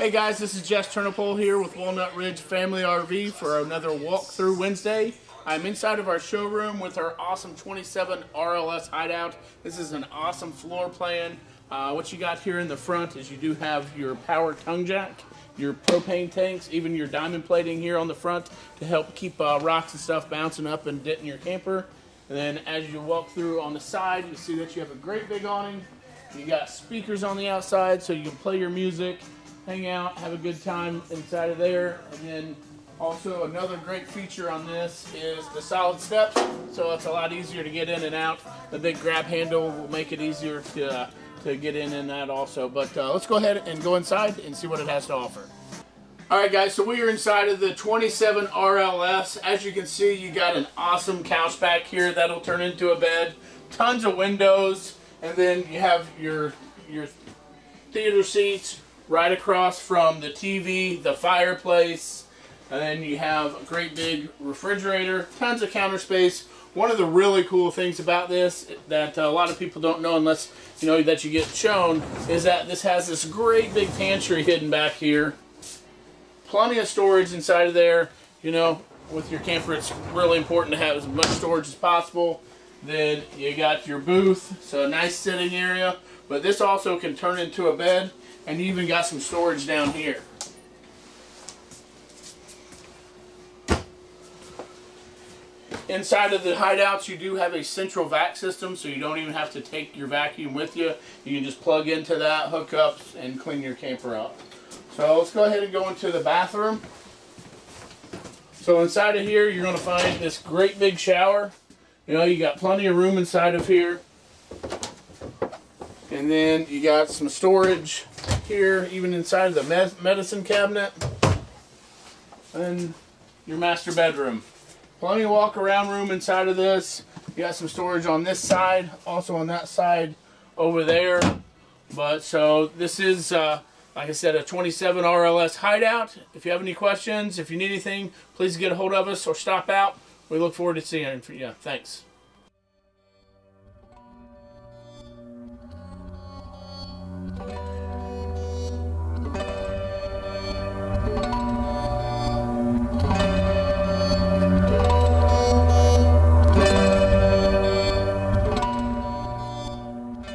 Hey guys, this is Jess Turnipole here with Walnut Ridge Family RV for another walkthrough Wednesday. I'm inside of our showroom with our awesome 27 RLS hideout. This is an awesome floor plan. Uh, what you got here in the front is you do have your power tongue jack, your propane tanks, even your diamond plating here on the front to help keep uh, rocks and stuff bouncing up and denting your camper. And then as you walk through on the side, you see that you have a great big awning. You got speakers on the outside so you can play your music hang out, have a good time inside of there. And then also another great feature on this is the solid steps, so it's a lot easier to get in and out. The big grab handle will make it easier to, uh, to get in and out also. But uh, let's go ahead and go inside and see what it has to offer. Alright guys, so we are inside of the 27 RLS. As you can see, you got an awesome couch back here that'll turn into a bed. Tons of windows, and then you have your, your theater seats, right across from the TV, the fireplace, and then you have a great big refrigerator, tons of counter space. One of the really cool things about this that a lot of people don't know unless you know that you get shown is that this has this great big pantry hidden back here. Plenty of storage inside of there. You know, with your camper, it's really important to have as much storage as possible. Then you got your booth, so a nice sitting area. But this also can turn into a bed, and you even got some storage down here. Inside of the hideouts, you do have a central vac system, so you don't even have to take your vacuum with you. You can just plug into that, hook up, and clean your camper up. So let's go ahead and go into the bathroom. So inside of here, you're going to find this great big shower. You know, you got plenty of room inside of here. And then you got some storage here, even inside of the med medicine cabinet. And your master bedroom. Plenty of walk around room inside of this. You got some storage on this side, also on that side over there. But so this is, uh, like I said, a 27 RLS hideout. If you have any questions, if you need anything, please get a hold of us or stop out. We look forward to seeing you. Yeah, thanks.